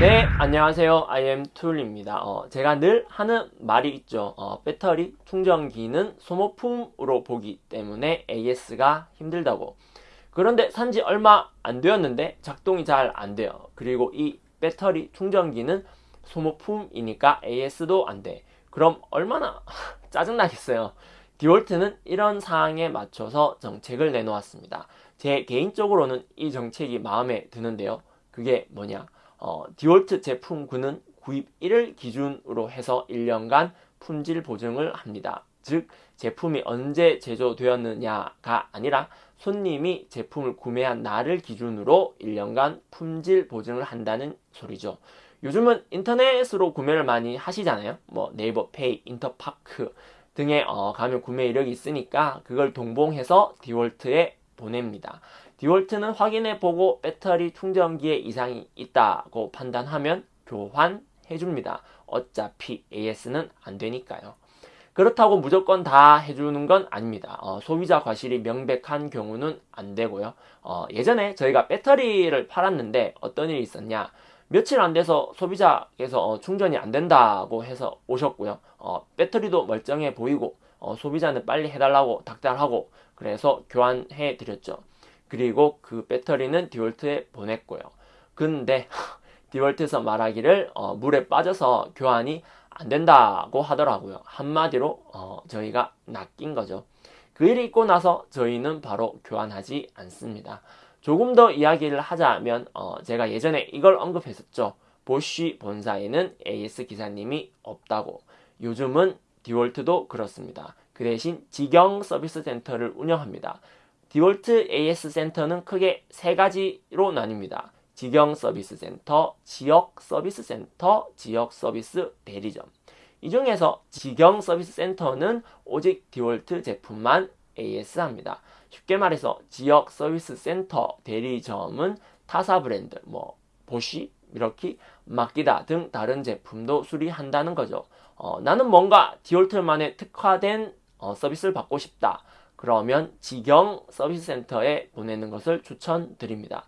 네, 안녕하세요. IM툴입니다. 어, 제가 늘 하는 말이 있죠. 어, 배터리 충전기는 소모품으로 보기 때문에 AS가 힘들다고. 그런데 산지 얼마 안 되었는데 작동이 잘 안 돼요. 그리고 이 배터리 충전기는 소모품이니까 AS도 안 돼. 그럼 얼마나 짜증나겠어요. 디월트는 이런 사항에 맞춰서 정책을 내놓았습니다. 제 개인적으로는 이 정책이 마음에 드는데요. 그게 뭐냐? 어, 디월트 제품군은 구입 1을 기준으로 해서 1년간 품질 보증을 합니다. 즉 제품이 언제 제조되었느냐가 아니라 손님이 제품을 구매한 날을 기준으로 1년간 품질 보증을 한다는 소리죠. 요즘은 인터넷으로 구매를 많이 하시잖아요. 뭐 네이버 페이, 인터파크 등에 어, 가면 구매 이력이 있으니까 그걸 동봉해서 디월트에 보냅니다. 디월트는 확인해보고 배터리 충전기에 이상이 있다고 판단하면 교환해줍니다. 어차피 AS는 안 되니까요. 그렇다고 무조건 다 해주는 건 아닙니다. 어, 소비자 과실이 명백한 경우는 안 되고요. 어, 예전에 저희가 배터리를 팔았는데 어떤 일이 있었냐. 며칠 안 돼서 소비자께서 어, 충전이 안 된다고 해서 오셨고요. 어, 배터리도 멀쩡해 보이고 어, 소비자는 빨리 해달라고 닥달하고 그래서 교환해 드렸죠. 그리고 그 배터리는 디월트에 보냈고요. 근데 디월트에서 말하기를 어, 물에 빠져서 교환이 안 된다고 하더라고요. 한마디로 어, 저희가 낚인 거죠. 그 일이 있고 나서 저희는 바로 교환하지 않습니다. 조금 더 이야기를 하자면 어, 제가 예전에 이걸 언급했었죠. 보쉬 본사에는 AS 기사님이 없다고. 요즘은 디월트도 그렇습니다. 그 대신 직영 서비스 센터를 운영합니다. 디월트 AS 센터는 크게 세 가지로 나뉩니다. 직영 서비스 센터, 지역 서비스 센터, 지역 서비스 대리점. 이 중에서 직영 서비스 센터는 오직 디월트 제품만 AS 합니다. 쉽게 말해서 지역 서비스 센터 대리점은 타사 브랜드, 뭐 보쉬, 이렇게 마키다 등 다른 제품도 수리한다는 거죠. 어, 나는 뭔가 디월트만의 특화된 어, 서비스를 받고 싶다. 그러면 직영 서비스 센터에 보내는 것을 추천드립니다.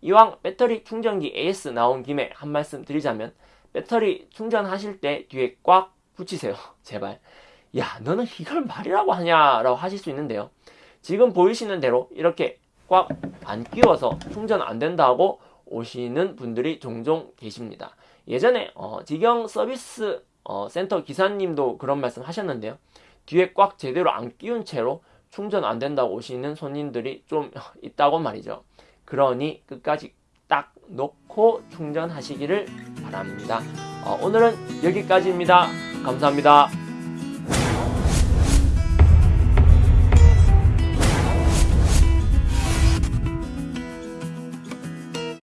이왕 배터리 충전기 AS 나온 김에 한 말씀 드리자면 배터리 충전하실 때 뒤에 꽉 붙이세요. 제발. 야 너는 이걸 말이라고 하냐라고 하실 수 있는데요. 지금 보이시는 대로 이렇게 꽉 안 끼워서 충전 안 된다고 오시는 분들이 종종 계십니다. 예전에 어, 직영 서비스 어, 센터 기사님도 그런 말씀 하셨는데요. 뒤에 꽉 제대로 안 끼운 채로 충전 안 된다고 오시는 손님들이 좀 있다고 말이죠. 그러니 끝까지 딱 놓고 충전하시기를 바랍니다. 어, 오늘은 여기까지입니다. 감사합니다.